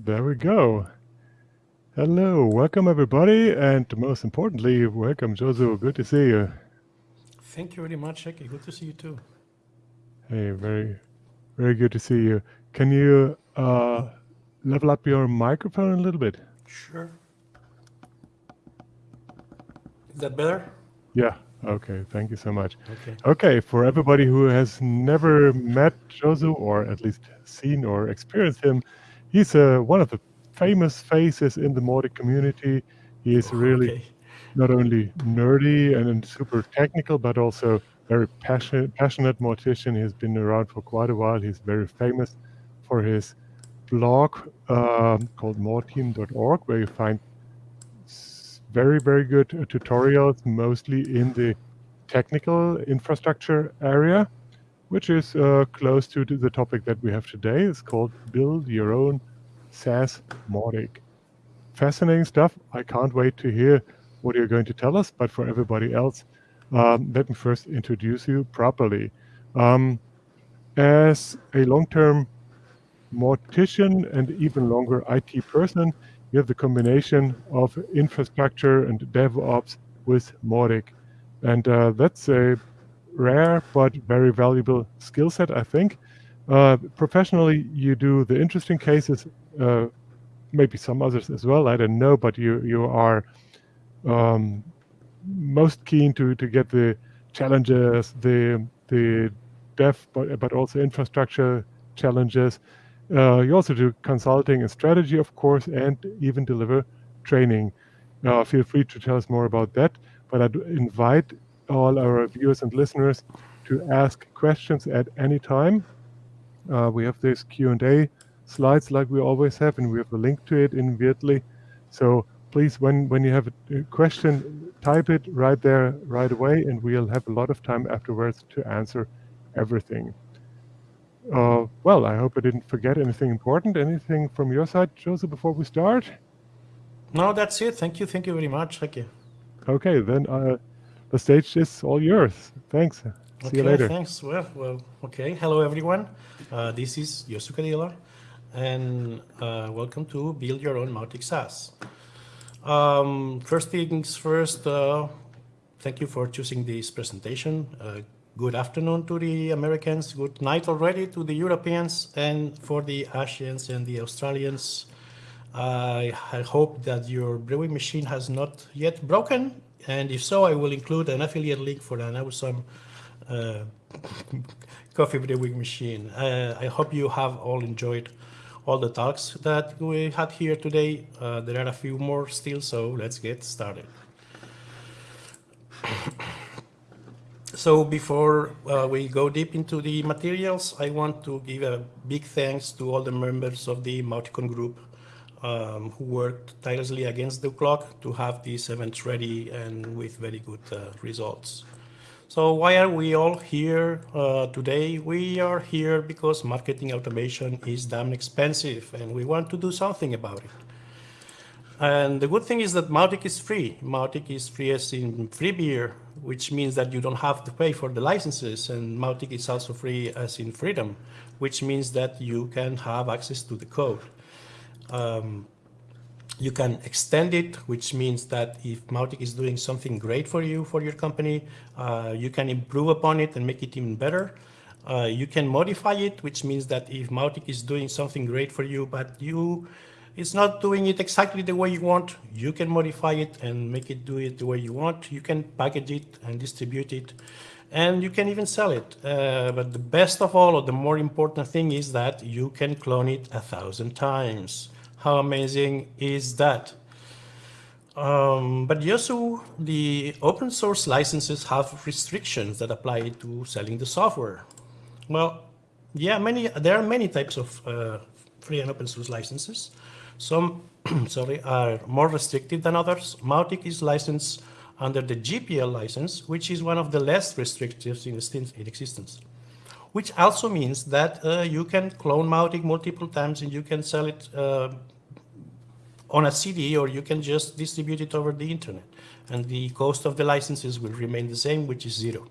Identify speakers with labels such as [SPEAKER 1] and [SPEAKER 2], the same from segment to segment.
[SPEAKER 1] There we go. Hello, welcome everybody, and most importantly, welcome Josu. Good to see you.
[SPEAKER 2] Thank you very much, Eki. Good to see you too.
[SPEAKER 1] Hey, very, very good to see you. Can you uh, level up your microphone a little bit?
[SPEAKER 2] Sure. Is that better?
[SPEAKER 1] Yeah. Okay. Thank you so much.
[SPEAKER 2] Okay.
[SPEAKER 1] Okay. For everybody who has never met Josu or at least seen or experienced him, he's uh, one of the famous faces in the Mautic community. He is really
[SPEAKER 2] Okay.
[SPEAKER 1] not only nerdy and, and super technical, but also very passionate, passionate Mautician. He's been around for quite a while. He's very famous for his blog um, called morteam.org, where you find very, very good uh, tutorials, mostly in the technical infrastructure area, which is uh, close to the topic that we have today. It's called Build Your Own SaaS Mautic fascinating stuff. I can't wait to hear what you're going to tell us. But for everybody else, um, let me first introduce you properly. Um, as a long term Mautician and even longer IT person, you have the combination of infrastructure and DevOps with Mautic. And uh, that's a rare but very valuable skill set, I think. Uh, professionally, you do the interesting cases, uh, maybe some others as well. I don't know, but you you are um, most keen to to get the challenges, the the dev, but but also infrastructure challenges. Uh, you also do consulting and strategy, of course, and even deliver training. Uh, feel free to tell us more about that. But I do invite all our viewers and listeners to ask questions at any time. Uh, we have this Q&A slides like we always have, and we have a link to it in Weirdly. So please, when, when you have a a question, type it right there right away, and we'll have a lot of time afterwards to answer everything. Uh, well, I hope I didn't forget anything important. Anything from your side, Joseph, before we start?
[SPEAKER 2] No, that's it. Thank you. Thank you very much, Thank you.
[SPEAKER 1] Okay, then uh, the stage is all yours. Thanks. See
[SPEAKER 2] Okay,
[SPEAKER 1] you later.
[SPEAKER 2] thanks. Well, well, okay. Hello, everyone. Uh, this is Yosu Cadilla, and uh, welcome to Build Your Own Mautic SaaS. Um, first things first, uh, thank you for choosing this presentation. Uh, good afternoon to the Americans, good night already to the Europeans, and for the Asians and the Australians. I, I hope that your brewing machine has not yet broken, and if so, I will include an affiliate link for an awesome uh, coffee brewing machine. Uh, I hope you have all enjoyed all the talks that we had here today. Uh, there are a few more still, so let's get started. So before uh, we go deep into the materials, I want to give a big thanks to all the members of the Mauticon group um, who worked tirelessly against the clock to have these events ready and with very good uh, results. So why are we all here uh, today? We are here because marketing automation is damn expensive and we want to do something about it. And the good thing is that Mautic is free. Mautic is free as in free beer, which means that you don't have to pay for the licenses. And Mautic is also free as in freedom, which means that you can have access to the code. Um, you can extend it, which means that if Mautic is doing something great for you, for your company, uh, you can improve upon it and make it even better. Uh, you can modify it, which means that if Mautic is doing something great for you, but you it's not doing it exactly the way you want, you can modify it and make it do it the way you want. You can package it and distribute it, and you can even sell it. Uh, but the best of all, or the more important thing is that you can clone it a thousand times. How amazing is that? Um, but Yosu, the open source licenses have restrictions that apply to selling the software. Well, yeah, many there are many types of uh, free and open source licenses. Some, sorry, are more restrictive than others. Mautic is licensed under the GPL license, which is one of the less restrictive in in existence. Which also means that uh, you can clone Mautic multiple times and you can sell it uh, on a CD or you can just distribute it over the internet. And the cost of the licenses will remain the same, which is zero.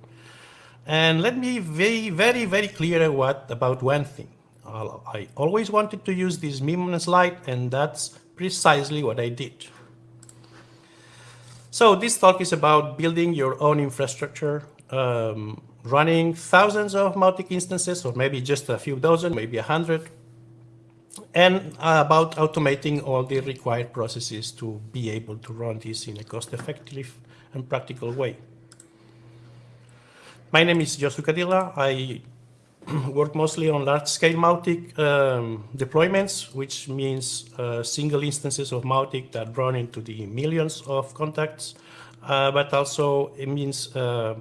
[SPEAKER 2] And let me be very, very, clear what, about one thing. I always wanted to use this meme slide, and that's precisely what I did. So this talk is about building your own infrastructure, um, running thousands of Mautic instances, or maybe just a few dozen, maybe a hundred, and about automating all the required processes to be able to run this in a cost-effective and practical way. My name is Josu Cadilla. I work mostly on large-scale Mautic um, deployments, which means uh, single instances of Mautic that run into the millions of contacts, uh, but also it means uh,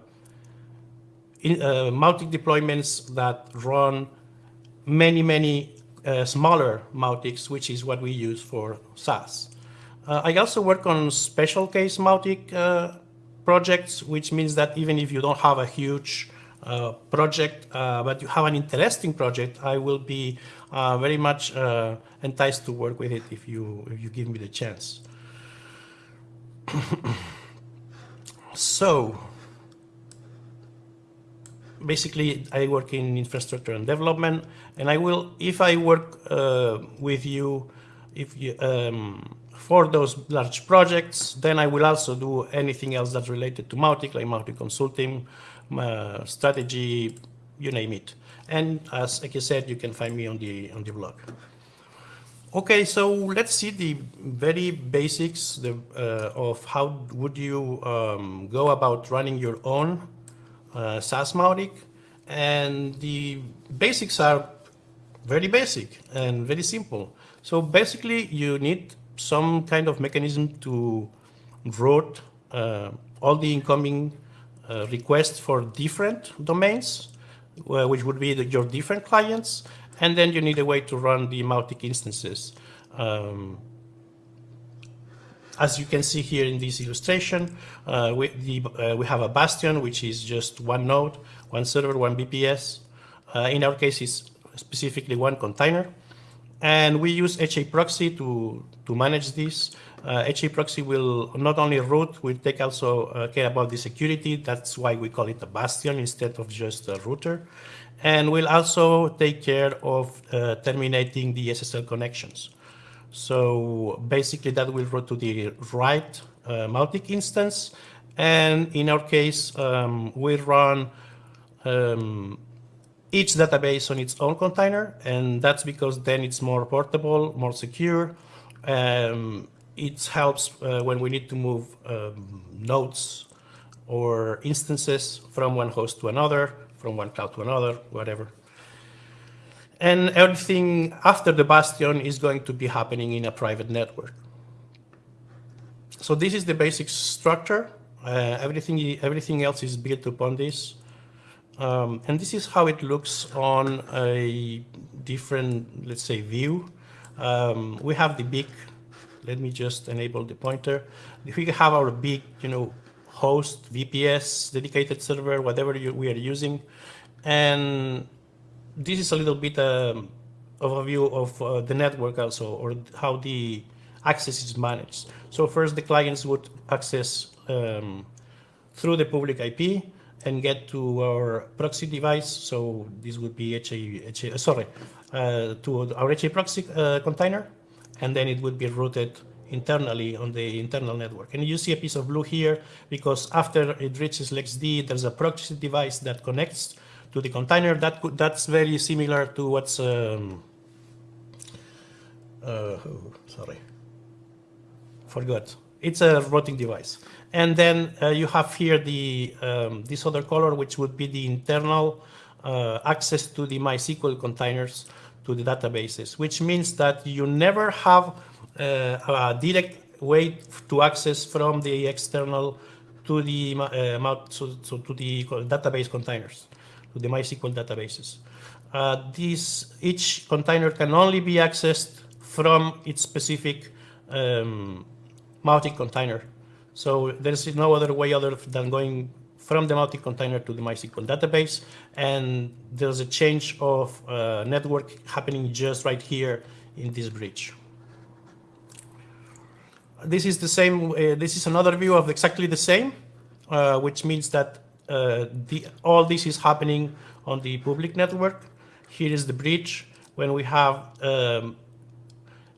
[SPEAKER 2] in, uh, Mautic deployments that run many, many uh, smaller Mautics, which is what we use for SaaS. Uh, I also work on special case Mautic projects, which means that even if you don't have a huge uh, project, uh, but you have an interesting project, I will be uh, very much uh, enticed to work with it if you if you give me the chance. so basically, I work in infrastructure and development, and I will if I work uh, with you, if you. Um, for those large projects, then I will also do anything else that's related to Mautic, like Mautic Consulting, uh, strategy, you name it. And as like I said, you can find me on the on the blog. Okay, so let's see the very basics the, uh, of how would you um, go about running your own uh, SaaS Mautic. And the basics are very basic and very simple. So basically, you need some kind of mechanism to route uh, all the incoming uh, requests for different domains, uh, which would be the, your different clients, and then you need a way to run the Mautic instances. Um, as you can see here in this illustration, uh, we, the, uh, we, have a Bastion, which is just one node, one server, one VPS. Uh, in our case, it's specifically one container. And we use HA proxy to, to manage this. Uh, HA proxy will not only route, will take also uh, care about the security. That's why we call it a bastion instead of just a router. And will also take care of uh, terminating the SSL connections. So basically that will route to the right uh, Mautic instance. And in our case, um, we run um, each database on its own container. And that's because then it's more portable, more secure. Um, it helps uh, when we need to move um, nodes or instances from one host to another, from one cloud to another, whatever. And everything after the Bastion is going to be happening in a private network. So this is the basic structure. Uh, everything, everything else is built upon this. Um, and this is how it looks on a different, let's say, view. Um, we have the big let me just enable the pointer. We have our big, you know, host, VPS, dedicated server, whatever you, we are using, and this is a little bit um, overview of uh, the network also, or how the access is managed. So first, the clients would access um, through the public IP and get to our proxy device. So this would be HA, HA sorry, uh, to our HA proxy uh, container and then it would be routed internally on the internal network. And you see a piece of blue here because after it reaches LXD, there's a proxy device that connects to the container. That could, that's very similar to what's um, uh, oh, sorry, forgot. It's a routing device. And then uh, you have here the um, this other color, which would be the internal uh, access to the MySQL containers to the databases, which means that you never have uh, a direct way to access from the external to the uh, so to the database containers, to the MySQL databases. Uh, this each container can only be accessed from its specific um, Mautic container. So there's no other way other than going from the Mautic container to the MySQL database. And there's a change of uh, network happening just right here in this bridge. This is the same, uh, this is another view of exactly the same, uh, which means that the, all this is happening on the public network. Here is the bridge when we have um,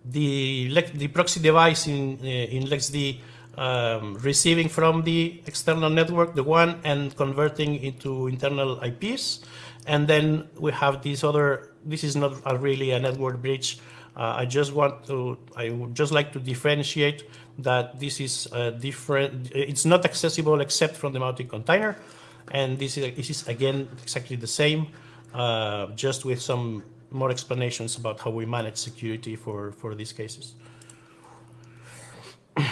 [SPEAKER 2] the, the proxy device in, uh, in LXD um, receiving from the external network, the one, and converting into internal IPs. And then we have this other, this is not a really a network bridge. Uh, I just want to, I would just like to differentiate that this is different, it's not accessible except from the Mautic container. And this is, this is again, exactly the same, uh, just with some more explanations about how we manage security for, for these cases.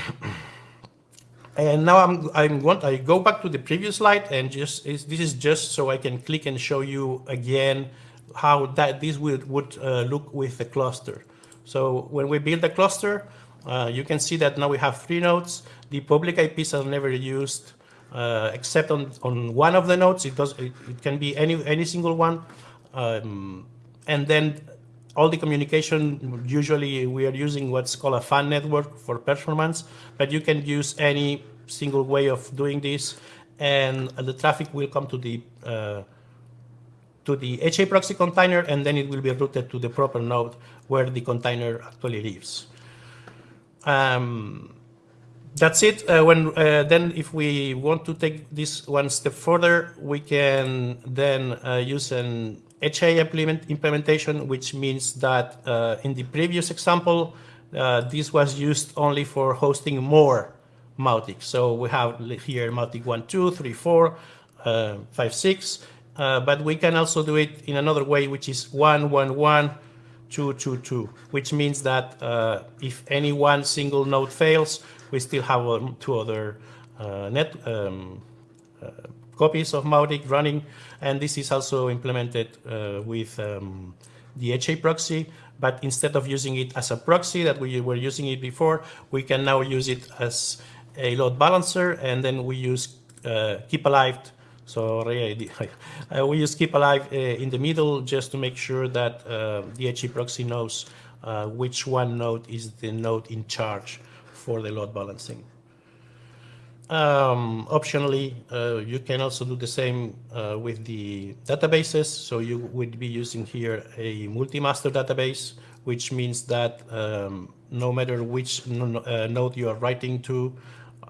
[SPEAKER 2] and now I'm, I'm want, I go back to the previous slide and just, this is just so I can click and show you again how that this would, would uh, look with the cluster. So when we build a cluster, uh, you can see that now we have three nodes. The public IPs are never used uh, except on, on one of the nodes. It, does, it, it can be any, any single one. Um, and then all the communication, usually we are using what's called a FAN network for performance, but you can use any single way of doing this, and the traffic will come to the uh, to the HA proxy container, and then it will be routed to the proper node where the container actually lives. Um, that's it. Uh, when uh, then, if we want to take this one step further, we can then uh, use an HA implement implementation, which means that uh, in the previous example, uh, this was used only for hosting more Mautic. So we have here Mautic 1, 2, 3, 4, uh, 5, 6, but we can also do it in another way, which is 1, 1, 1, 2, 2, 2, which means that if any one single node fails, we still have two other uh, net um, uh, copies of Mautic running, and this is also implemented uh, with um, the HA proxy, but instead of using it as a proxy that we were using it before, we can now use it as a load balancer, and then we use uh, keep alive. So uh, we use keep alive uh, in the middle just to make sure that the HA proxy knows which one node is the node in charge for the load balancing. Um, optionally, uh, you can also do the same uh, with the databases. So you would be using here a multi-master database, which means that um, no matter which uh, node you are writing to,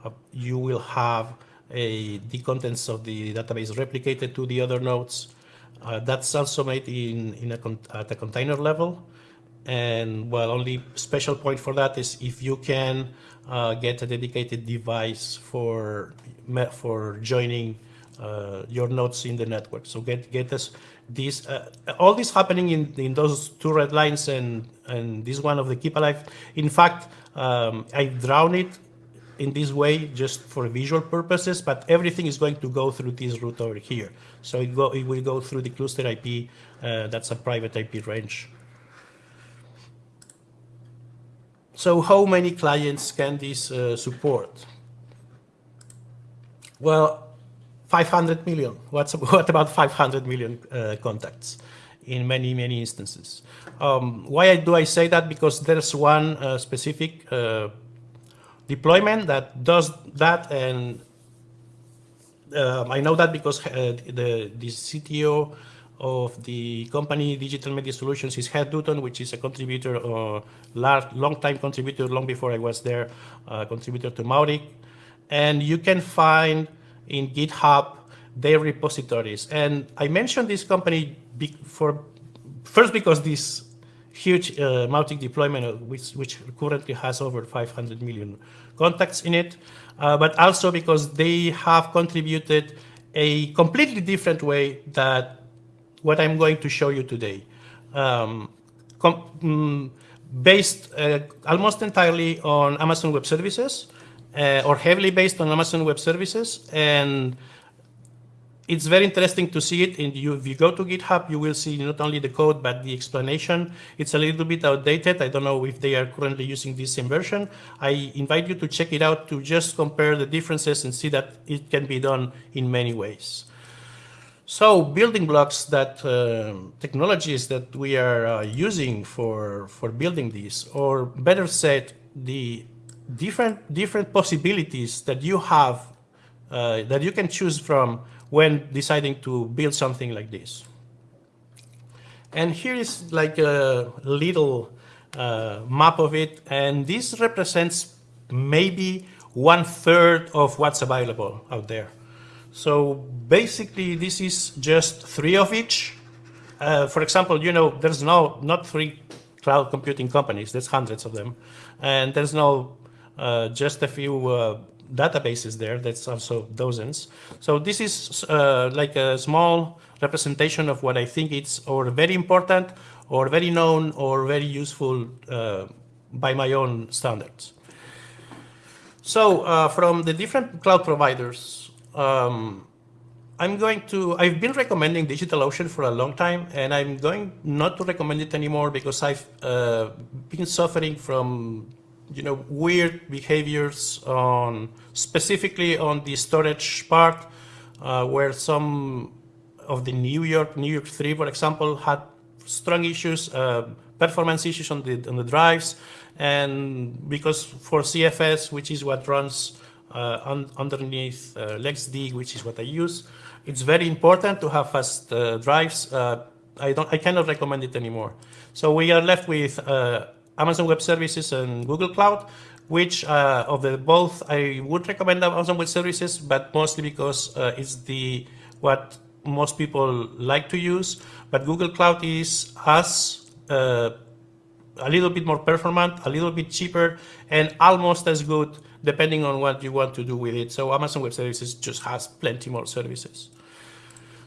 [SPEAKER 2] uh, you will have a, the contents of the database replicated to the other nodes. Uh, that's also made in, in a at a container level. And well, only special point for that is if you can uh, get a dedicated device for for joining uh, your nodes in the network. So get get us this uh, all this happening in in those two red lines and and this one of the keep alive. In fact, um, I drawn it in this way just for visual purposes, but everything is going to go through this route over here. So it go it will go through the cluster IP. Uh, that's a private IP range. So how many clients can this uh, support? Well, 500 million. What's, what about 500 million uh, contacts in many, many instances? Um, why do I say that? Because there's one uh, specific uh, deployment that does that and um, I know that because uh, the, the CTO of the company Digital Media Solutions is Heath Dutton, which is a contributor, uh, long-time contributor, long before I was there, uh, contributor to Mautic. And you can find in GitHub their repositories. And I mentioned this company for first because this huge uh, Mautic deployment, uh, which, which currently has over 500 million contacts in it, uh, but also because they have contributed a completely different way that what I'm going to show you today. Um, mm, based uh, almost entirely on Amazon Web Services, uh, or heavily based on Amazon Web Services. And it's very interesting to see it. And you, if you go to GitHub, you will see not only the code, but the explanation. It's a little bit outdated. I don't know if they are currently using this same version. I invite you to check it out to just compare the differences and see that it can be done in many ways. So building blocks that uh, technologies that we are uh, using for, for building these, or better said, the different, different possibilities that you have, uh, that you can choose from when deciding to build something like this. And here is like a little uh, map of it. And this represents maybe one third of what's available out there. So basically, this is just three of each. Uh, for example, you know, there's no not three cloud computing companies. There's hundreds of them, and there's no uh, just a few uh, databases there. That's also dozens. So this is uh, like a small representation of what I think it's or very important or very known or very useful uh, by my own standards. So uh, from the different cloud providers, um, I'm going to, I've been recommending DigitalOcean for a long time, and I'm going not to recommend it anymore because I've uh, been suffering from, you know, weird behaviors on, specifically on the storage part, uh, where some of the New York, New York 3, for example, had strong issues, uh, performance issues on the, on the drives, and because for ZFS, which is what runs uh, un underneath uh, LXD, which is what I use, it's very important to have fast uh, drives. Uh, I don't, I cannot recommend it anymore. So we are left with uh, Amazon Web Services and Google Cloud, which uh, of the both I would recommend Amazon Web Services, but mostly because it's the what most people like to use. But Google Cloud is as a little bit more performant, a little bit cheaper, and almost as good depending on what you want to do with it. So Amazon Web Services just has plenty more services.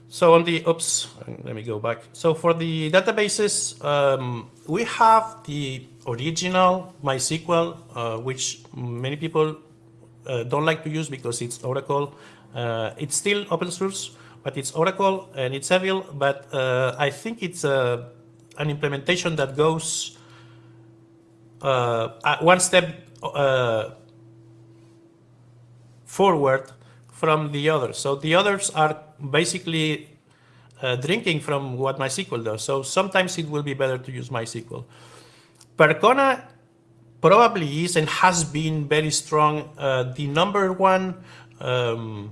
[SPEAKER 2] So on the, oops, let me go back. So for the databases, um, we have the original MySQL, uh, which many people uh, don't like to use because it's Oracle. Uh, it's still open source, but it's Oracle and it's evil, but uh, I think it's uh, an implementation that goes uh, one step uh, forward from the others. So the others are basically uh, drinking from what MySQL does. So sometimes it will be better to use MySQL. Percona probably is and has been very strong uh, the number one um,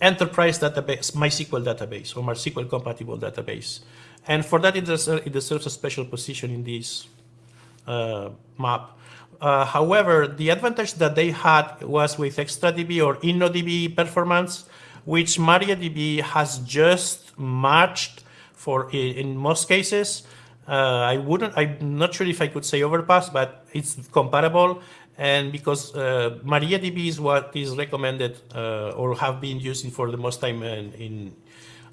[SPEAKER 2] enterprise database, MySQL database or MySQL compatible database. And for that, it, deserves, it deserves a special position in this uh, map. Uh, however, the advantage that they had was with XtraDB or InnoDB performance, which MariaDB has just matched for in most cases. Uh, I wouldn't, I'm not sure if I could say overpass, but it's comparable. And because uh, MariaDB is what is recommended uh, or have been using for the most time in, in,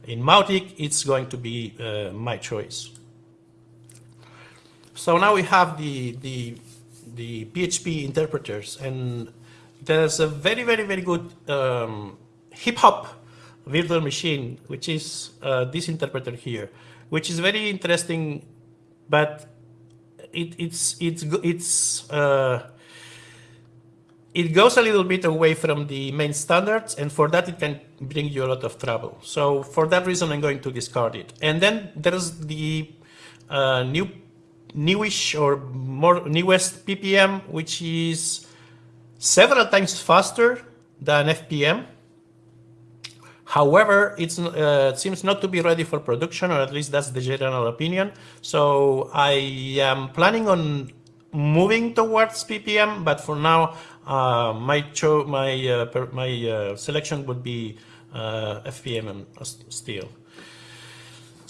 [SPEAKER 2] in Mautic, it's going to be uh, my choice. So now we have the, the, the PHP interpreters and there's a very, very, very good um, hip hop virtual machine, which is uh, this interpreter here, which is very interesting, but it, it's, it's, it's, uh, it goes a little bit away from the main standards, and for that it can bring you a lot of trouble. So for that reason, I'm going to discard it. And then there's the uh, new newish or more newest PPM, which is several times faster than FPM. However, uh, it seems not to be ready for production, or at least that's the general opinion. So I am planning on moving towards PPM, but for now, uh, my my uh, my uh, selection would be uh, FPM still.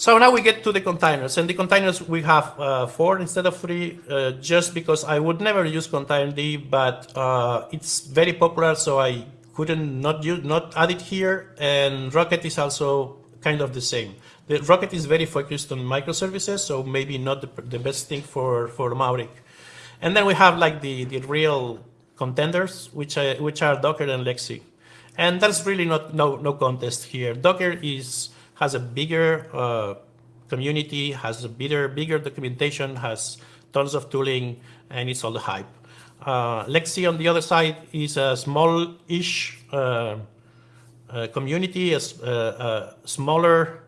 [SPEAKER 2] So now we get to the containers, and the containers we have uh, four instead of three, uh, just because I would never use containerd, but uh, it's very popular, so I couldn't not use, not add it here. And Rocket is also kind of the same. The Rocket is very focused on microservices, so maybe not the, the best thing for for Mautic. And then we have like the the real contenders, which are, which are Docker and LXC, and that's really not no no contest here. Docker is has a bigger uh, community, has a bigger, bigger documentation, has tons of tooling, and it's all the hype. Uh, LXC on the other side is a small-ish uh, uh community, a, a smaller,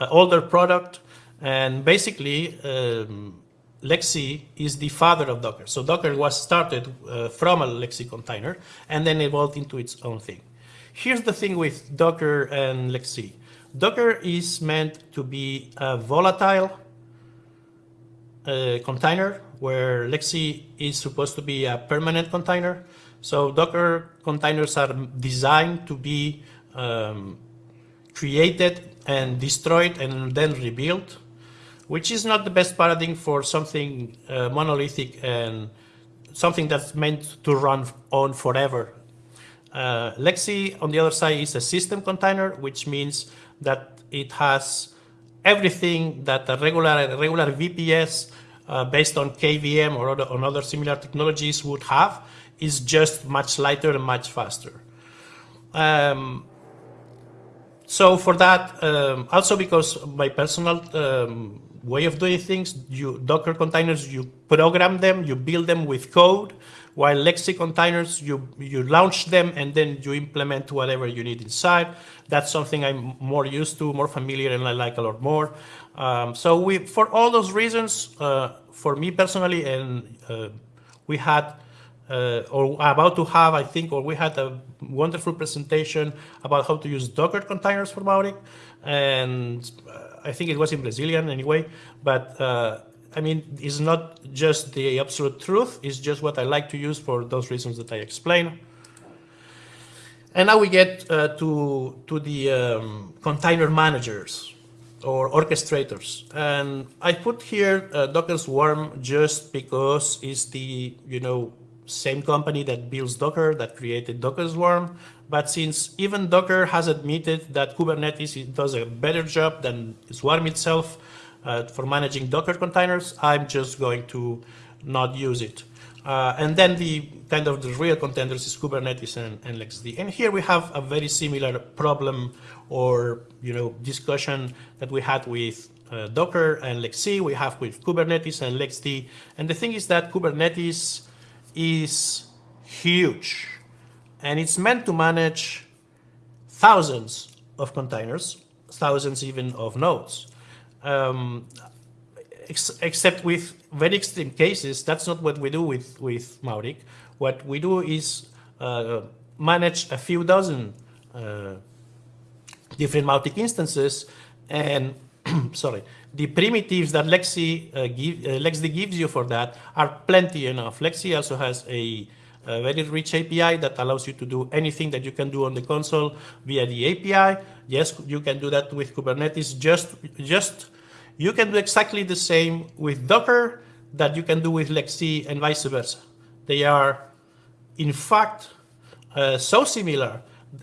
[SPEAKER 2] uh, older product, and basically um, LXC is the father of Docker. So Docker was started uh, from a LXC container and then evolved into its own thing. Here's the thing with Docker and LXC. Docker is meant to be a volatile uh, container where LXC is supposed to be a permanent container. So Docker containers are designed to be um, created and destroyed and then rebuilt, which is not the best paradigm for something uh, monolithic and something that's meant to run on forever. Uh, LXC, on the other side, is a system container, which means that it has everything that a regular, regular VPS uh, based on KVM or other, on other similar technologies would have is just much lighter and much faster. Um, so for that, um, also because my personal um, way of doing things, you Docker containers, you program them, you build them with code, while LXC containers, you, you launch them and then you implement whatever you need inside. That's something I'm more used to, more familiar, and I like a lot more. Um, so we, for all those reasons, uh, for me personally, and uh, we had, uh, or about to have, I think, or we had a wonderful presentation about how to use Docker containers for Mautic. And uh, I think it was in Brazilian anyway, but uh, I mean, it's not just the absolute truth, it's just what I like to use for those reasons that I explain. And now we get uh, to, to the um, container managers or orchestrators. And I put here uh, Docker Swarm just because it's the, you know, same company that builds Docker that created Docker Swarm. But since even Docker has admitted that Kubernetes does a better job than Swarm itself, uh, for managing Docker containers, I'm just going to not use it. Uh, and then the kind of the real contenders is Kubernetes and, and LXD. And here we have a very similar problem or you know discussion that we had with uh, Docker and LXC, we have with Kubernetes and LXD. And the thing is that Kubernetes is huge and it's meant to manage thousands of containers, thousands even of nodes um, ex except with very extreme cases, that's not what we do with, with Mautic. What we do is uh, manage a few dozen uh, different Mautic instances and sorry, the primitives that LXC uh, give, uh, LXD gives you for that are plenty enough. LXC also has a, a, very rich API that allows you to do anything that you can do on the console via the API. Yes, you can do that with Kubernetes. Just, just you can do exactly the same with Docker that you can do with LXC and vice versa. They are, in fact, uh, so similar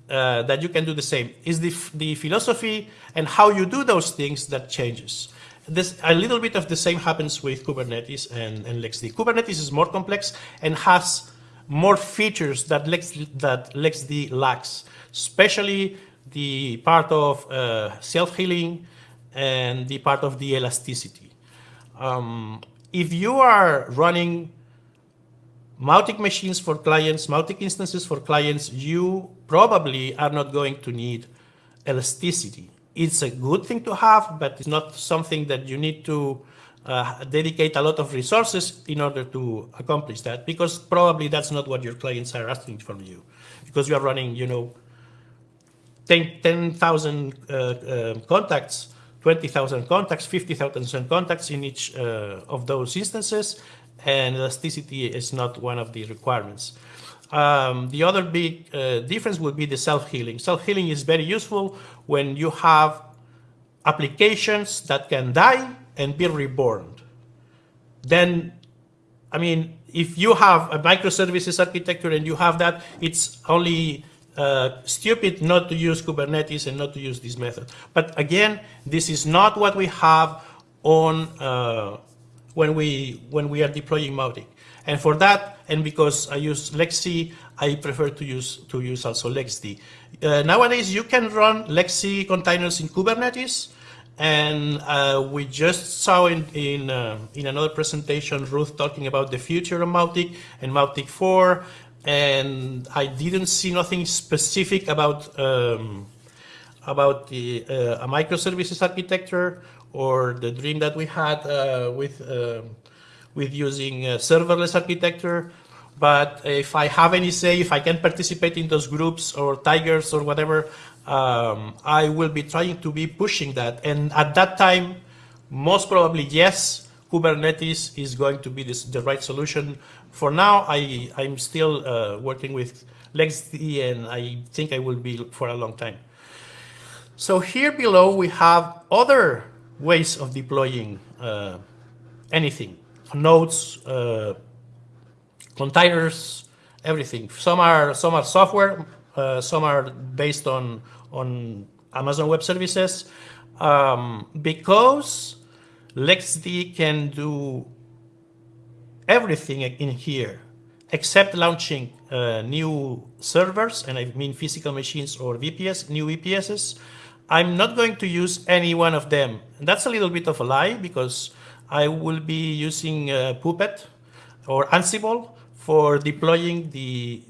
[SPEAKER 2] uh, that you can do the same. Is the, the philosophy and how you do those things that changes. This, a little bit of the same happens with Kubernetes and, and LXD. Kubernetes is more complex and has more features that, Lex, that LXD lacks, especially the part of uh, self-healing and the part of the elasticity. Um, if you are running Mautic machines for clients, Mautic instances for clients, you probably are not going to need elasticity. It's a good thing to have, but it's not something that you need to uh, dedicate a lot of resources in order to accomplish that, because probably that's not what your clients are asking from you, because you are running, you know, 10,000 10, uh, uh, contacts 20,000 contacts, 50,000 contacts in each uh, of those instances, and elasticity is not one of the requirements. Um, the other big uh, difference would be the self-healing. Self-healing is very useful when you have applications that can die and be reborn. Then, I mean, if you have a microservices architecture and you have that, it's only uh, stupid not to use Kubernetes and not to use this method. But again, this is not what we have on uh, when we when we are deploying Mautic. And for that, and because I use LXC, I prefer to use to use also LXD. Uh, nowadays, you can run LXC containers in Kubernetes, and uh, we just saw in in, uh, in another presentation Ruth talking about the future of Mautic and Mautic 4 and I didn't see nothing specific about um, about the uh, a microservices architecture or the dream that we had uh, with uh, with using serverless architecture. But if I have any say, if I can participate in those groups or tigers or whatever, um, I will be trying to be pushing that. And at that time, most probably yes, Kubernetes is going to be this, the right solution. For now, I, I'm still uh, working with LXD and I think I will be for a long time. So here below we have other ways of deploying uh, anything, nodes, uh, containers, everything. Some are some are software, uh, some are based on on Amazon Web Services, um, because LXD can do everything in here except launching uh, new servers, and I mean physical machines or VPS, new VPSs. I'm not going to use any one of them. And that's a little bit of a lie because I will be using uh, Puppet or Ansible for deploying the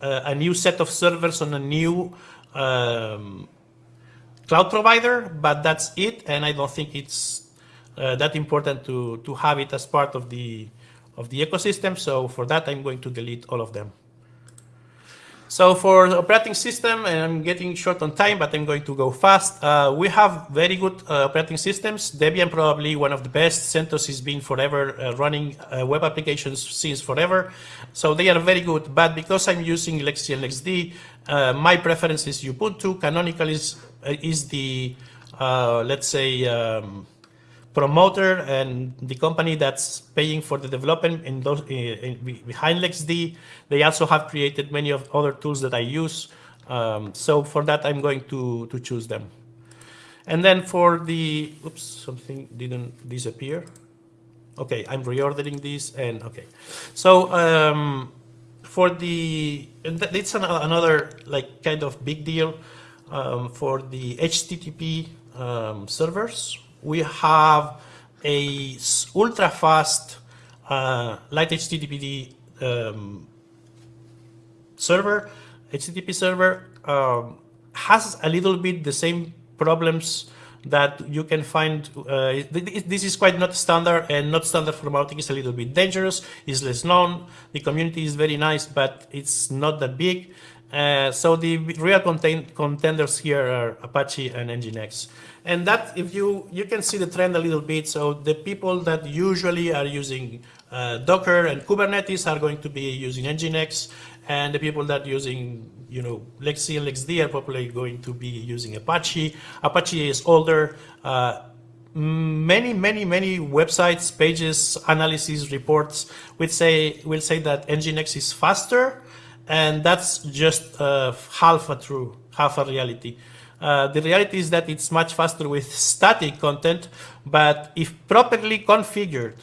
[SPEAKER 2] uh, a new set of servers on a new um, cloud provider, but that's it, and I don't think it's uh, that important to to have it as part of the of the ecosystem. So for that, I'm going to delete all of them. So for the operating system, and I'm getting short on time, but I'm going to go fast. Uh, we have very good uh, operating systems. Debian probably one of the best. CentOS has been forever uh, running uh, web applications since forever. So they are very good. But because I'm using LXC and LXD, uh, my preference is Ubuntu. Canonical is, uh, is the, let's say, um, promoter and the company that's paying for the development in those in, in, behind LXD. They also have created many of other tools that I use. Um, so for that, I'm going to, to choose them. And then for the, oops, something didn't disappear. Okay, I'm reordering these and okay. So um, for the, it's an, another like kind of big deal um, for the HTTP um, servers. We have a ultra fast uh, light HTTP um, server, HTTP server um, has a little bit the same problems that you can find. Uh, this is quite not standard and not standard for Mautic is a little bit dangerous, is less known. The community is very nice, but it's not that big. Uh, so the real contenders here are Apache and Nginx. And that, if you, you can see the trend a little bit. So the people that usually are using uh, Docker and Kubernetes are going to be using Nginx, and the people that using, you know, LXC and LXD are probably going to be using Apache. Apache is older. Uh, many, many, many websites, pages, analysis, reports will say will say that Nginx is faster, and that's just uh, half a true, half a reality. Uh, the reality is that it's much faster with static content, but if properly configured,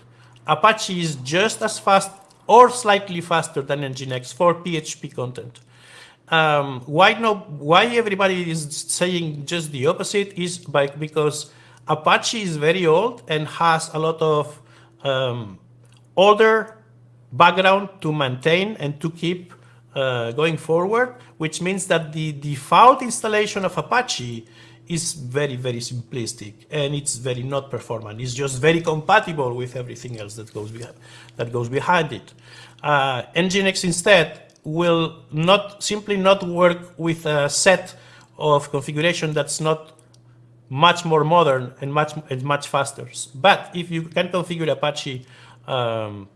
[SPEAKER 2] Apache is just as fast or slightly faster than Nginx for PHP content. Um, why no? Why everybody is saying just the opposite is by because Apache is very old and has a lot of um, older background to maintain and to keep uh, going forward, which means that the default installation of Apache is very, very simplistic and it's very not performant. It's just very compatible with everything else that goes behind, that goes behind it. Uh, Nginx instead will not simply not work with a set of configuration that's not much more modern and much and much faster. But if you can configure Apache um,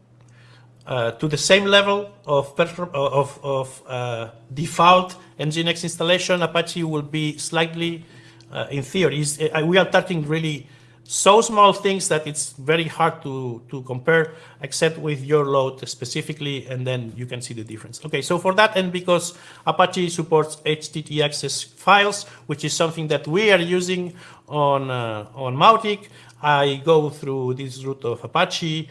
[SPEAKER 2] uh, to the same level of, of, of uh, default Nginx installation, Apache will be slightly, uh, in theory, uh, we are touching really so small things that it's very hard to, to compare except with your load specifically, and then you can see the difference. Okay, so for that, and because Apache supports htaccess files, which is something that we are using on, uh, on Mautic, I go through this route of Apache.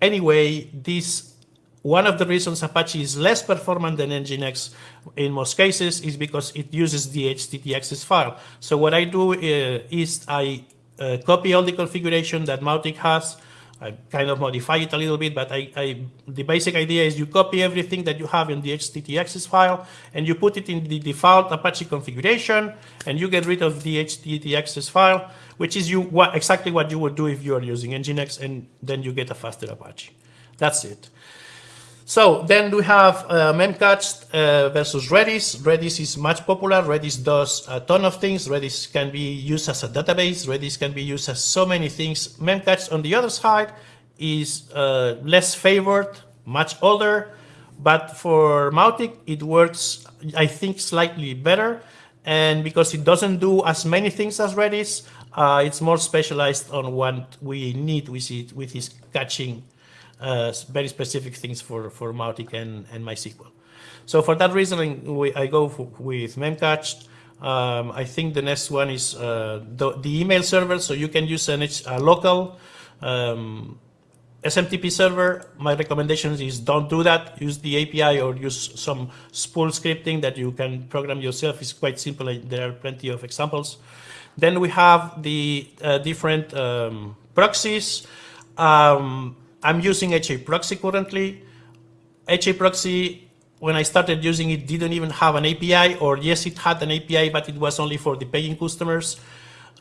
[SPEAKER 2] Anyway, this one of the reasons Apache is less performant than Nginx in most cases is because it uses the htaccess file. So what I do uh, is I uh, copy all the configuration that Mautic has, I kind of modify it a little bit, but I, I, the basic idea is you copy everything that you have in the htaccess file and you put it in the default Apache configuration and you get rid of the htaccess file, which is you what, exactly what you would do if you are using Nginx and then you get a faster Apache. That's it. So then we have uh, Memcached uh, versus Redis. Redis is much popular. Redis does a ton of things. Redis can be used as a database. Redis can be used as so many things. Memcached, on the other side, is uh, less favored, much older, but for Mautic, it works, I think, slightly better. And because it doesn't do as many things as Redis, uh, it's more specialized on what we need with it, with its caching uh, very specific things for, for Mautic and, and MySQL. So for that reason, we, I go with Memcached. Um, I think the next one is uh, the, the, email server, so you can use an, a local um, SMTP server. My recommendation is don't do that. Use the API or use some spool scripting that you can program yourself. It's quite simple. And there are plenty of examples. Then we have the uh, different um, proxies. Um, I'm using HA Proxy currently. HA Proxy, when I started using it, didn't even have an API, or yes, it had an API, but it was only for the paying customers.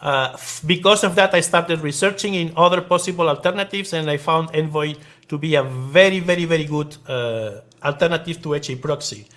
[SPEAKER 2] Uh, because of that, I started researching in other possible alternatives, and I found Envoy to be a very, very, very good uh, alternative to HA Proxy.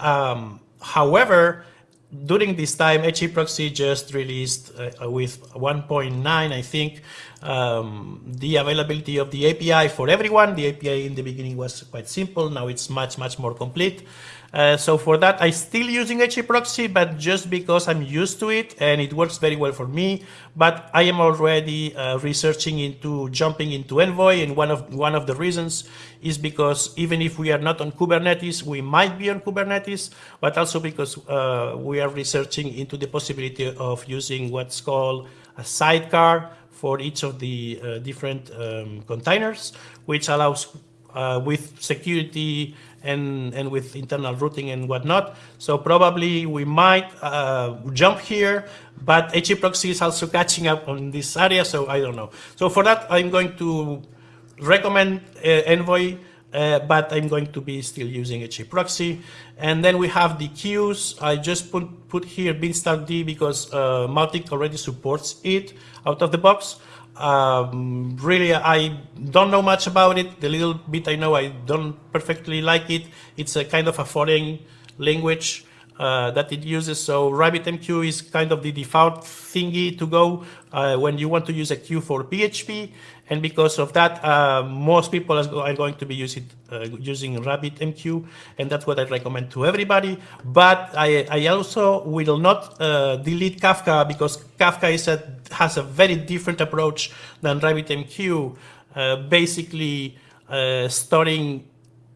[SPEAKER 2] Um, however, during this time, HA Proxy just released uh, with 1.9, I think, um, the availability of the API for everyone. The API in the beginning was quite simple. Now it's much, much more complete. Uh, so for that, I'm still using HA proxy, but just because I'm used to it and it works very well for me. But I am already uh, researching into jumping into Envoy, and one of one of the reasons is because even if we are not on Kubernetes, we might be on Kubernetes, but also because uh, we are researching into the possibility of using what's called a sidecar for each of the uh, different um, containers, which allows uh, with security and, and with internal routing and whatnot. So probably we might uh, jump here, but HA proxy is also catching up on this area, so I don't know. So for that, I'm going to recommend uh, Envoy, uh, but I'm going to be still using HA proxy. And then we have the queues. I just put, put here beanstalkd because uh, Mautic already supports it out of the box. Um, really, I don't know much about it. The little bit I know, I don't perfectly like it. It's a kind of a foreign language uh, that it uses. So RabbitMQ is kind of the default thingy to go uh, when you want to use a queue for PHP. And because of that, uh, most people are going to be using, uh, using RabbitMQ, and that's what I recommend to everybody. But I, I also will not uh, delete Kafka because Kafka is a, has a very different approach than RabbitMQ, uh, basically uh, storing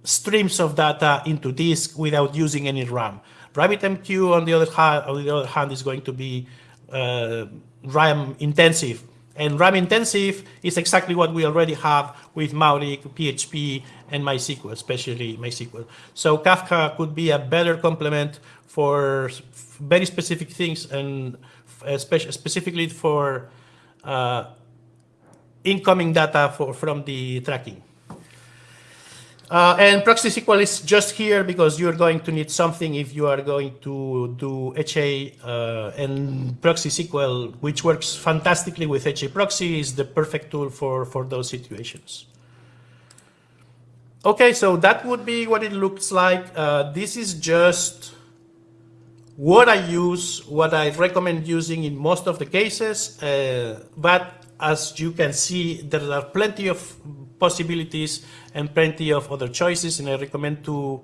[SPEAKER 2] streams of data into disk without using any RAM. RabbitMQ, on the other hand, on the other hand is going to be uh, RAM intensive and RAM intensive is exactly what we already have with Mautic, PHP, and MySQL, especially MySQL. So Kafka could be a better complement for very specific things and specifically for uh, incoming data for, from the tracking. Uh, and proxy SQL is just here because you're going to need something if you are going to do HA uh, and proxy SQL, which works fantastically with HA proxy, is the perfect tool for, for those situations. Okay, so that would be what it looks like. Uh, this is just what I use, what I recommend using in most of the cases. Uh, but as you can see, there are plenty of possibilities and plenty of other choices, and I recommend to,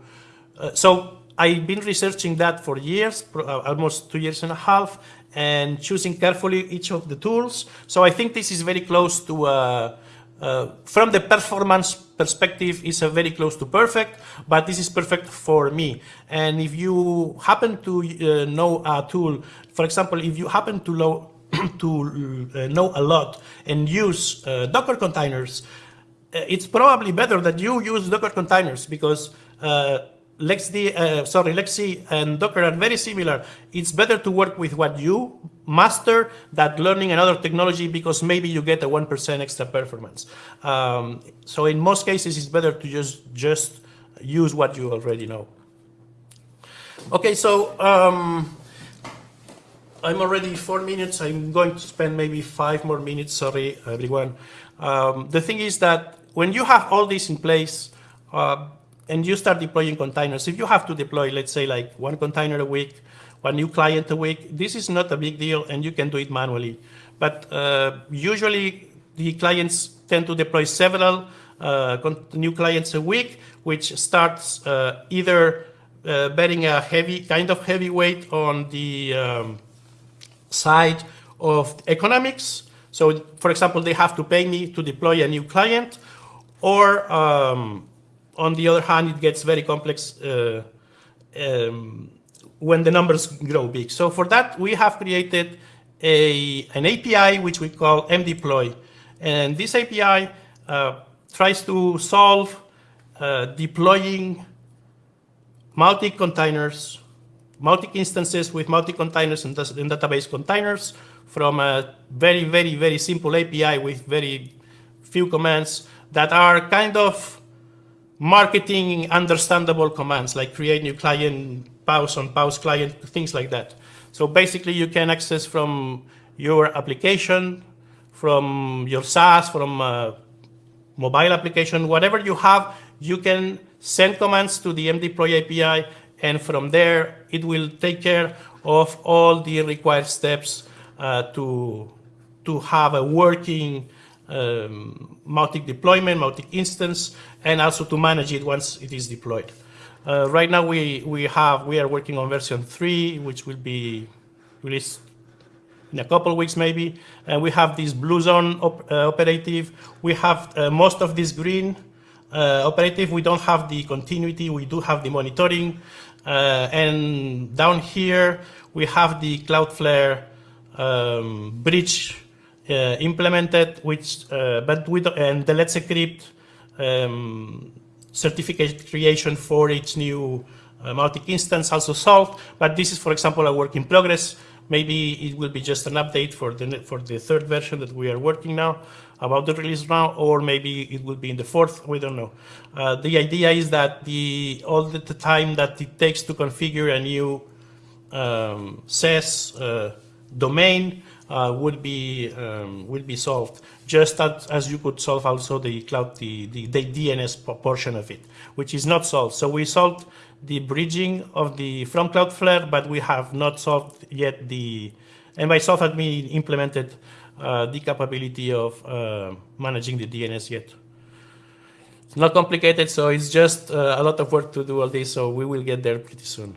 [SPEAKER 2] uh, so I've been researching that for years, uh, almost two years and a half, and choosing carefully each of the tools. So I think this is very close to, uh, uh, from the performance perspective, is very close to perfect, but this is perfect for me. And if you happen to uh, know a tool, for example, if you happen to know to uh, know a lot and use uh, Docker containers, uh, it's probably better that you use Docker containers because LXD, uh, sorry, LXC and Docker are very similar. It's better to work with what you master than learning another technology because maybe you get a 1% extra performance. Um, so in most cases, it's better to just, just use what you already know. Okay, so um, I'm already four minutes. I'm going to spend maybe five more minutes. Sorry, everyone. Um, the thing is that when you have all this in place, uh, and you start deploying containers. If you have to deploy, let's say like one container a week, one new client a week, this is not a big deal and you can do it manually. But uh, usually the clients tend to deploy several uh, new clients a week, which starts uh, either uh, betting a heavy, kind of heavy weight on the um, side of economics. So for example, they have to pay me to deploy a new client or um, on the other hand, it gets very complex uh, um, when the numbers grow big. So for that, we have created a, an API which we call mdeploy. And this API uh, tries to solve uh, deploying multi-containers, multi-instances with multi-containers and, and, database containers from a very, very, very simple API with very few commands that are kind of marketing understandable commands like create new client, pause on pause client, things like that. So basically you can access from your application, from your SaaS, from a mobile application, whatever you have, you can send commands to the mdeploy API and from there it will take care of all the required steps uh, to, to have a working um, multi-deployment, multi-instance, and also to manage it once it is deployed. Uh, right now, we we have we are working on version three, which will be released in a couple of weeks maybe. And we have this blue zone op uh, operative. We have uh, most of this green uh, operative. We don't have the continuity. We do have the monitoring. Uh, and down here, we have the Cloudflare um, bridge uh, implemented, which but with and the Let's Encrypt um, certificate creation for each new uh, multi-instance also solved, but this is, for example, a work in progress. Maybe it will be just an update for the, for the third version that we are working now about the release now, or maybe it will be in the fourth, we don't know. Uh, the idea is that the all the, time that it takes to configure a new um, SES uh, domain uh, would be um, will be solved just as, as you could solve also the cloud the, the, the DNS portion of it, which is not solved. So we solved the bridging of the from Cloudflare, but we have not solved yet the and by solved I mean implemented uh, the capability of uh, managing the DNS yet. It's not complicated, so it's just uh, a lot of work to do all this. So we will get there pretty soon.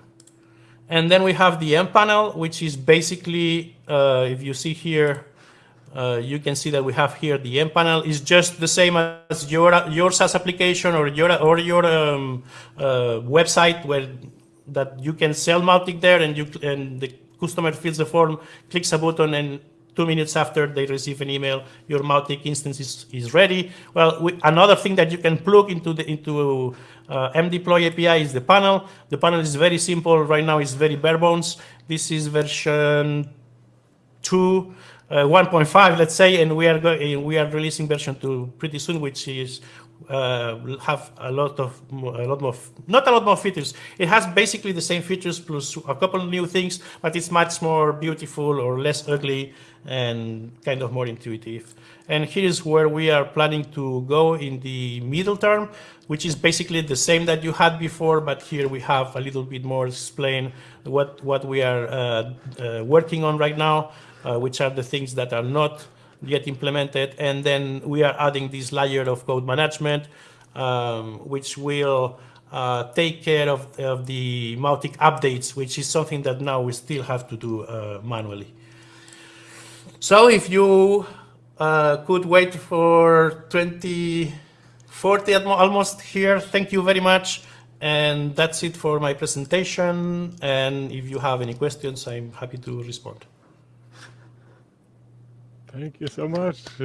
[SPEAKER 2] And then we have the M panel, which is basically, uh, if you see here, uh, you can see that we have here the M panel is just the same as your your SaaS application or your or your um, uh, website where that you can sell Mautic there and you and the customer fills the form, clicks a button, and two minutes after they receive an email, your Mautic instance is, is ready. Well, we, another thing that you can plug into the into uh, mdeploy API is the panel. The panel is very simple. Right now, it's very bare bones. This is version two. Uh, 1.5, let's say, and we are going, we are releasing version 2 pretty soon, which is uh, have a lot of a lot more not a lot more features. It has basically the same features plus a couple of new things, but it's much more beautiful or less ugly and kind of more intuitive. And here's where we are planning to go in the middle term, which is basically the same that you had before, but here we have a little bit more explain what what we are uh, uh, working on right now uh, which are the things that are not yet implemented. And then we are adding this layer of code management, um, which will uh, take care of, of the Mautic updates, which is something that now we still have to do uh, manually. So if you uh, could wait for 2040 almost here, thank you very much. And that's it for my presentation. And if you have any questions, I'm happy to respond.
[SPEAKER 1] Thank you so much.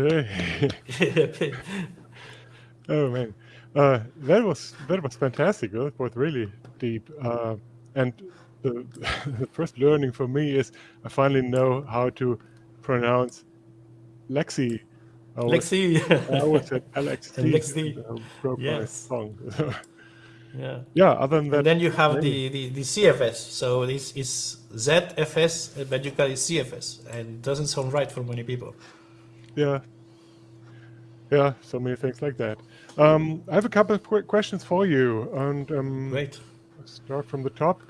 [SPEAKER 1] oh man, uh, that was that was fantastic. That was really deep. Uh, and the, the, first learning for me is I finally know how to pronounce Lexi.
[SPEAKER 2] I Lexi.
[SPEAKER 1] I always said LXT.
[SPEAKER 2] Lexi. Broke yes. my tongue.
[SPEAKER 1] Yeah. Yeah. Other than that.
[SPEAKER 2] And then you have the, the, the CFS. So this is ZFS, but you call it CFS, and it doesn't sound right for many people.
[SPEAKER 1] Yeah. Yeah, so many things like that. Um, I have a couple of quick questions for you, and um,
[SPEAKER 2] Great.
[SPEAKER 1] start from the top,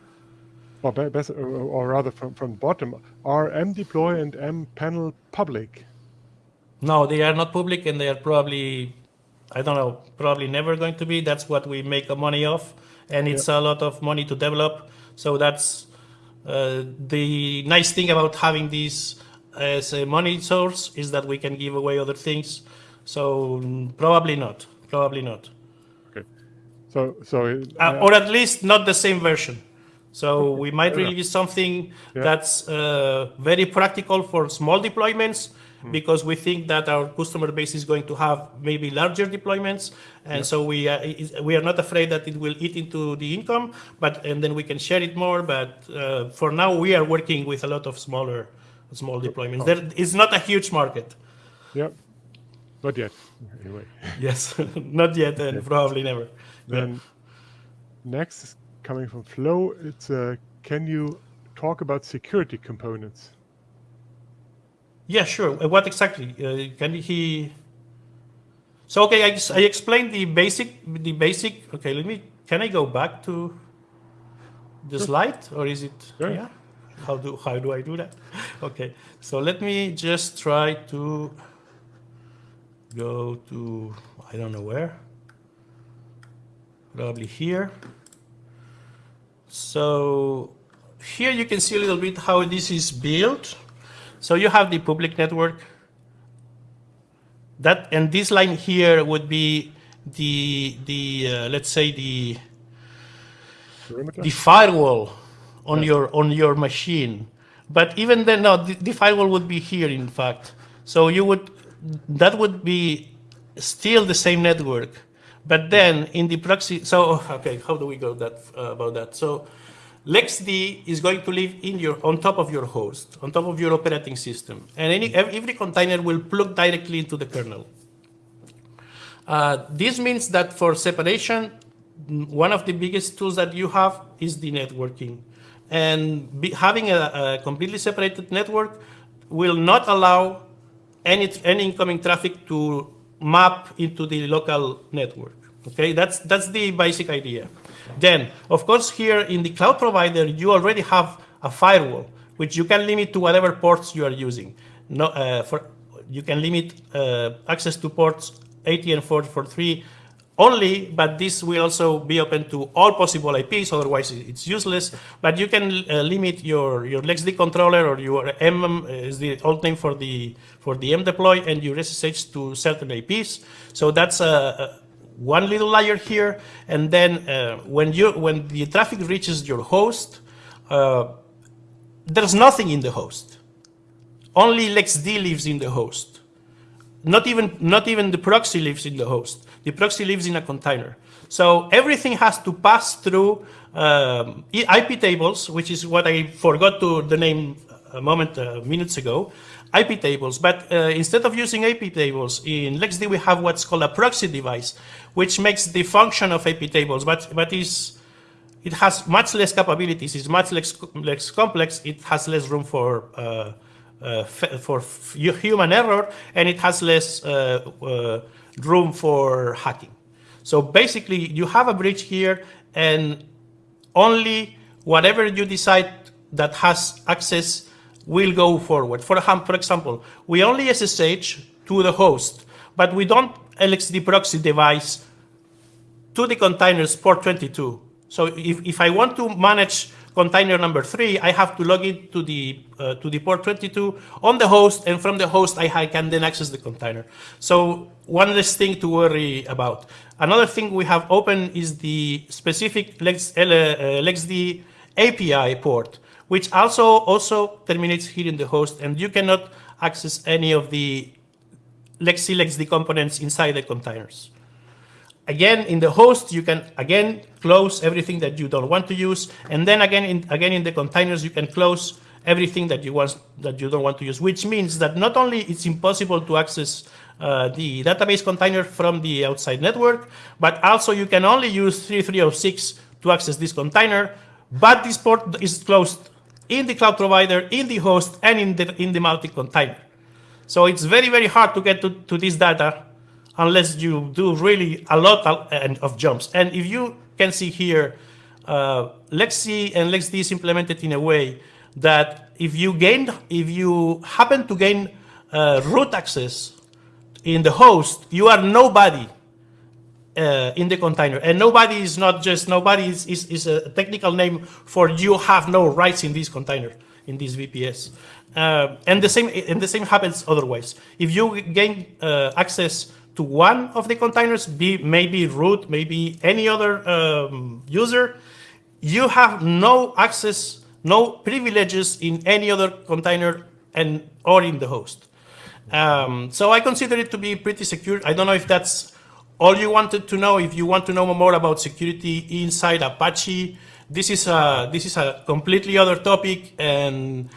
[SPEAKER 1] or, be- best, or, or rather from from bottom. Are mdeploy and mpanel public?
[SPEAKER 2] No, they are not public, and they are probably, I don't know, probably never going to be. That's what we make money off, and it's a lot of money to develop. So that's uh, the nice thing about having this as a money source is that we can give away other things. So probably not. Probably not.
[SPEAKER 1] Okay, so so it-
[SPEAKER 2] Uh, or at least not the same version. So we might
[SPEAKER 1] fair enough.
[SPEAKER 2] release something
[SPEAKER 1] Yeah.
[SPEAKER 2] that's uh, very practical for small deployments
[SPEAKER 1] Hmm.
[SPEAKER 2] because we think that our customer base is going to have maybe larger deployments, and so we uh, we are not afraid that it will eat into the income, but and then we can share it more. But uh, for now, we are working with a lot of smaller small deployments. There is not a huge market.
[SPEAKER 1] yeah, not yet. Anyway,
[SPEAKER 2] Yes, not yet, and probably never.
[SPEAKER 1] then next is coming from Flow. It's uh, can you talk about security components?
[SPEAKER 2] Yeah, sure. Uh, What exactly? Uh, can he? So okay, I, I explained the basic, the basic. Okay, let me. Can I go back to the slide, or is it?
[SPEAKER 1] Sure.
[SPEAKER 2] Yeah. How do how do I do that? Okay, so let me just try to go to I don't know where. Probably here. So here you can see a little bit how this is built. So you have the public network. That and this line here would be the the uh, let's say the
[SPEAKER 1] Perimeter?
[SPEAKER 2] the firewall on your on your machine. But even then, no, the, the firewall would be here. In fact, so you would that would be still the same network. But then in the proxy, so okay, how do we go that uh, about that? So LXD is going to live in your on top of your host, on top of your operating system, and any every container will plug directly into the kernel. Uh, this means that for separation, mm, one of the biggest tools that you have is the networking. And be, having a, a completely separated network will not allow any, any incoming traffic to map into the local network. Okay, that's, that's the basic idea. Then, of course, here in the cloud provider, you already have a firewall, which you can limit to whatever ports you are using. No, uh, for, you can limit uh, access to ports 80 and 443 only, but this will also be open to all possible IPs, otherwise it's useless. But you can uh, limit your, your LXD controller or your M is the old name for the for the mdeploy and your SSH to certain IPs. So that's a one little layer here, and then uh, when you when the traffic reaches your host, uh, there's nothing in the host. Only LXD lives in the host. Not even not even the proxy lives in the host. The proxy lives in a container. So everything has to pass through um, IP tables, which is what I forgot to the name a moment uh, minutes ago. IP tables, but uh, instead of using IP tables in LXD, we have what's called a proxy device, which makes the function of IP tables, but but is it has much less capabilities. It's much less, less complex. It has less room for uh, uh, for human error, and it has less uh, uh, room for hacking. So basically, you have a bridge here, and only whatever you decide that has access will go forward. For, for example, we only SSH to the host, but we don't LXD proxy device to the containers port 22. So if, if I want to manage container number three, I have to log in to the, uh, to the port 22 on the host, and from the host, I can then access the container. So one less thing to worry about. Another thing we have open is the specific Lex, uh, LXD API port, which also, also terminates here in the host, and you cannot access any of the Lexi LXD components inside the containers. Again, in the host, you can again close everything that you don't want to use, and then again, in, again in the containers, you can close everything that you want that you don't want to use. Which means that not only it's impossible to access uh, the database container from the outside network, but also you can only use 3306 to access this container. But this port is closed in the cloud provider, in the host, and in the in the multi container. So it's very very hard to get to, to this data unless you do really a lot of jumps. And if you can see here, uh, LXC and LXD is implemented in a way that if you gain, if you happen to gain uh, root access in the host, you are nobody uh, in the container. And nobody is not just nobody is, is, is, a technical name for you have no rights in this container, in this VPS. Uh, and the same and the same happens otherwise. If you gain uh, access to one of the containers, be maybe root, maybe any other um, user, you have no access, no privileges in any other container and or in the host. Um, so I consider it to be pretty secure. I don't know if that's all you wanted to know. If you want to know more about security inside Apache, this is a this is a completely other topic, and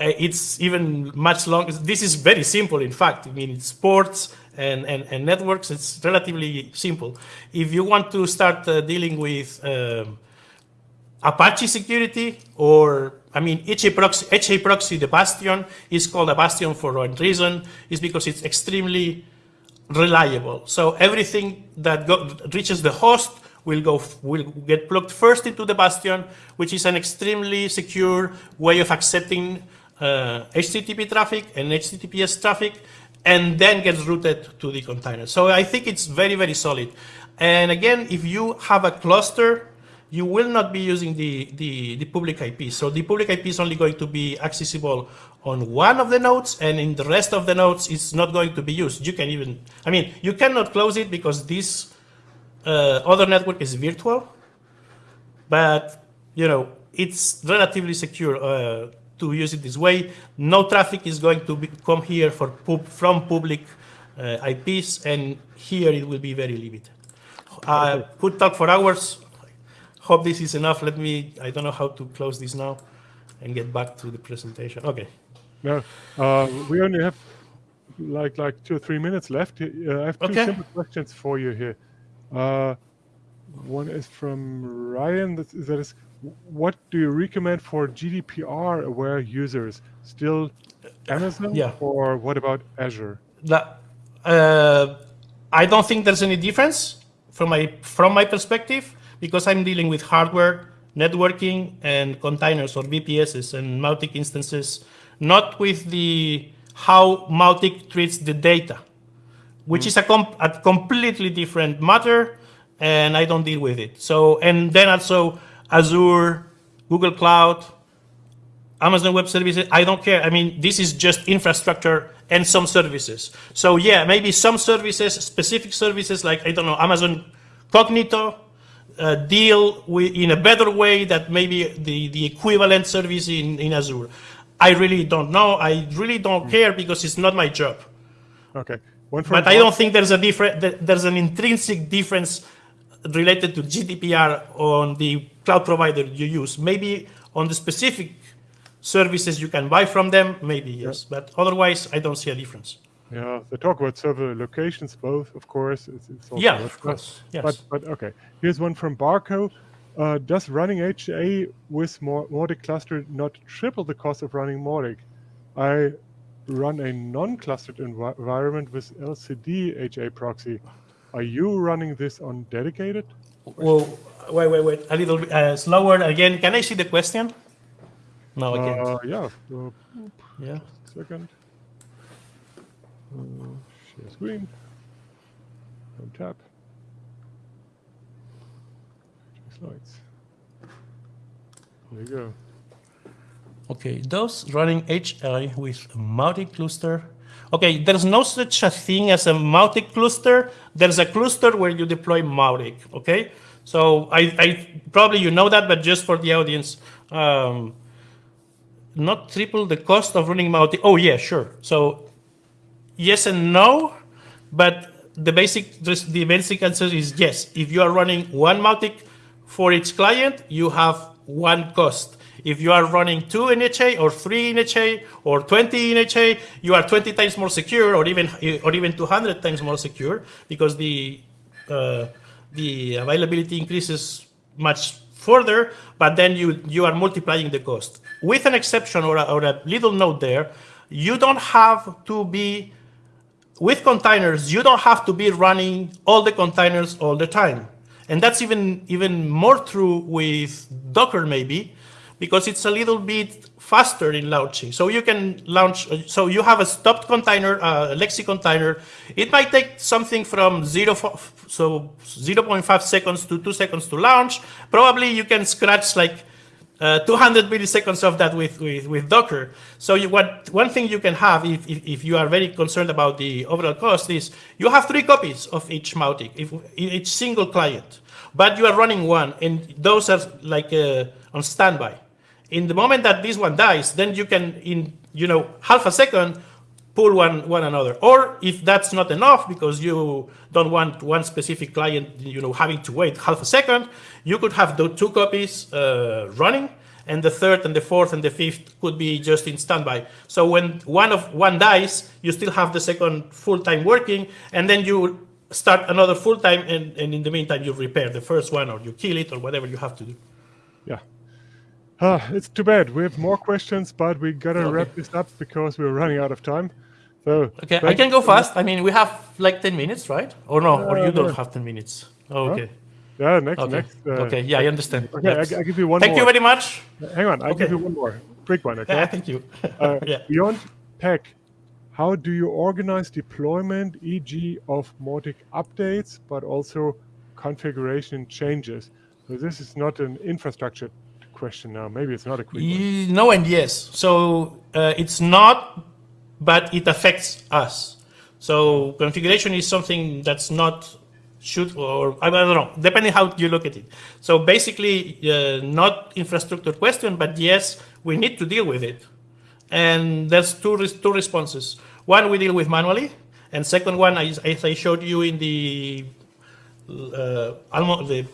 [SPEAKER 2] uh, it's even much longer. This is very simple, in fact. I mean, it's ports and, and, and networks. It's relatively simple. If you want to start uh, dealing with um, Apache security or I mean, HA proxy, HA proxy, the bastion is called a bastion for one reason, is because it's extremely reliable. So everything that go, reaches the host will go will get plugged first into the bastion, which is an extremely secure way of accepting uh, HTTP traffic and HTTPS traffic, and then gets routed to the container. So I think it's very, very solid. And again, if you have a cluster you will not be using the, the, the, public IP. So the public IP is only going to be accessible on one of the nodes, and in the rest of the nodes, it's not going to be used. You can even, I mean, you cannot close it because this uh, other network is virtual, but, you know, it's relatively secure uh, to use it this way. No traffic is going to be, come here for pub, from public uh, IPs, and here it will be very limited. Uh, could talk for hours hope this is enough. Let me, I don't know how to close this now and get back to the presentation. Okay.
[SPEAKER 1] No, uh, we only have like like two or three minutes left. Uh, I have two okay. simple questions for you here. Uh, one is from Ryan. That is, that is, what do you recommend for GDPR aware users? Still Amazon,
[SPEAKER 2] yeah.
[SPEAKER 1] or what about Azure?
[SPEAKER 2] That, uh, I don't think there's any difference from my from my perspective because I'm dealing with hardware, networking, and containers or VPSs and Mautic instances, not with the how Mautic treats the data, which mm. is a, com a completely different matter, and I don't deal with it. So, and then also Azure, Google Cloud, Amazon Web Services, I don't care. I mean, this is just infrastructure and some services. So yeah, maybe some services, specific services like, I don't know, Amazon Cognito, uh, deal with, in a better way that maybe the, the equivalent service in, in Azure. I really don't know. I really don't mm. care because it's not my job.
[SPEAKER 1] Okay.
[SPEAKER 2] but I don't think there's a different, there's an intrinsic difference related to GDPR on the cloud provider you use. Maybe on the specific services you can buy from them, maybe yes. Yeah. But otherwise, I don't see a difference.
[SPEAKER 1] Yeah, they talk about server locations, both, of course. It's, it's
[SPEAKER 2] yeah, of course. Yes.
[SPEAKER 1] But, but okay, here's one from Barco. Uh, does running HA with Mautic cluster not triple the cost of running Mautic? I run a non-clustered env environment with LCD HA proxy. Are you running this on dedicated?
[SPEAKER 2] Well, wait, wait, wait. A little bit uh, slower again. Can I see the question? No, I can't.
[SPEAKER 1] Uh, yeah. Uh,
[SPEAKER 2] yeah.
[SPEAKER 1] Second. Uh, share screen. And tap. Slides. There you go.
[SPEAKER 2] Okay, those running HI with Mautic cluster. Okay, there's no such a thing as a Mautic cluster. There's a cluster where you deploy Mautic, okay? So I, I probably you know that, but just for the audience, um, not triple the cost of running Mautic. Oh yeah, sure. So yes and no, but the basic the basic answer is yes. If you are running one Mautic for each client, you have one cost. If you are running two in HA or three in HA or 20 in HA, you are 20 times more secure or even or even 200 times more secure because the uh, the availability increases much further, but then you, you are multiplying the cost. With an exception or a, or a little note there, you don't have to be with containers, you don't have to be running all the containers all the time. And that's even, even more true with Docker maybe, because it's a little bit faster in launching. So you can launch, uh, so you have a stopped container, uh, a Lexi container. It might take something from zero, so 0.5 seconds to two seconds to launch. Probably you can scratch like uh, 200 milliseconds of that with, with, with Docker. So you, what, one thing you can have if, if, if, you are very concerned about the overall cost is you have three copies of each Mautic, if, each single client, but you are running one and those are like uh, on standby. In the moment that this one dies, then you can, in you know half a second, pull one one another. Or if that's not enough because you don't want one specific client, you know, having to wait half a second, you could have the two copies uh, running, and the third and the fourth and the fifth could be just in standby. So when one of one dies, you still have the second full time working, and then you start another full time, and, and in the meantime you repair the first one or you kill it or whatever you have to do.
[SPEAKER 1] Yeah. Uh, it's too bad. We have more questions, but we gotta okay. wrap this up because we're running out of time. So
[SPEAKER 2] okay, I can go fast. I mean, we have like ten minutes, right? Or no? Uh, or you don't have ten minutes? Oh, okay.
[SPEAKER 1] Yeah, next,
[SPEAKER 2] okay.
[SPEAKER 1] next.
[SPEAKER 2] Uh, okay, yeah, I understand.
[SPEAKER 1] Okay, I, I, give you one.
[SPEAKER 2] Thank
[SPEAKER 1] more.
[SPEAKER 2] you very much.
[SPEAKER 1] Hang on, I okay. give you one more. Quick one, okay?
[SPEAKER 2] Yeah, thank you.
[SPEAKER 1] uh, yeah. Beyond tech, how do you organize deployment, e.g., of Mautic updates, but also configuration changes? So this is not an infrastructure question now. Maybe it's not a quick one.
[SPEAKER 2] No and yes. So uh, it's not, but it affects us. So configuration is something that's not should or I don't know, depending how you look at it. So basically, uh, not infrastructure question, but yes, we need to deal with it. And there's two two responses. One we deal with manually, and second one, as, I showed you in the uh, almost the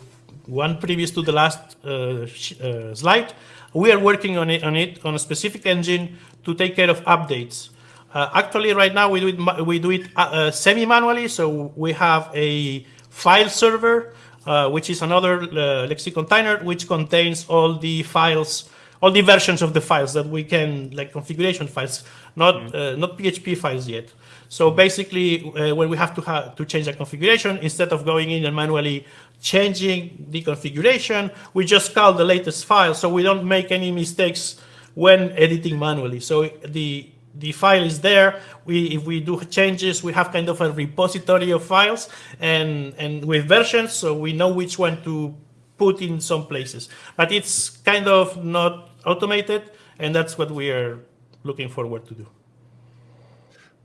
[SPEAKER 2] one previous to the last uh, uh, slide, we are working on it, on it on a specific engine to take care of updates. Uh, actually, right now we do it, we do it uh, uh, semi-manually, so we have a file server, uh, which is another Lexi container, which contains all the files, all the versions of the files that we can, like configuration files, not mm. not PHP files yet. So basically, when we have to have to change a configuration, instead of going in and manually changing the configuration. We just call the latest file so we don't make any mistakes when editing manually. So the the file is there. We, if we do changes, we have kind of a repository of files and, and with versions, so we know which one to put in some places. But it's kind of not automated, and that's what we are looking forward to do.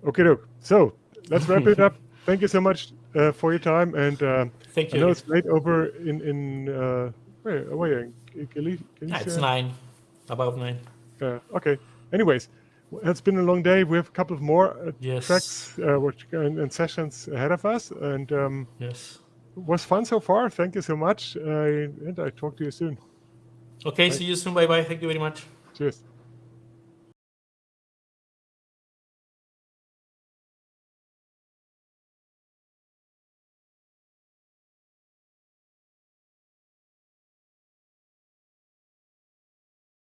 [SPEAKER 1] Okay, look. So let's wrap it up. Thank you so much uh, for your time, and uh,
[SPEAKER 2] Thank you.
[SPEAKER 1] I know it's late over in in uh, where where in Galicia.
[SPEAKER 2] Yeah, it's nine, about nine.
[SPEAKER 1] Yeah. Okay. Anyways, it's been a long day. We have a couple of more uh,
[SPEAKER 2] yes.
[SPEAKER 1] tracks uh, which, and, and, sessions ahead of us, and um,
[SPEAKER 2] yes,
[SPEAKER 1] was fun so far. Thank you so much, uh, and I talk to you soon.
[SPEAKER 2] Okay. See you soon. Bye bye. Thank you very much.
[SPEAKER 1] Cheers.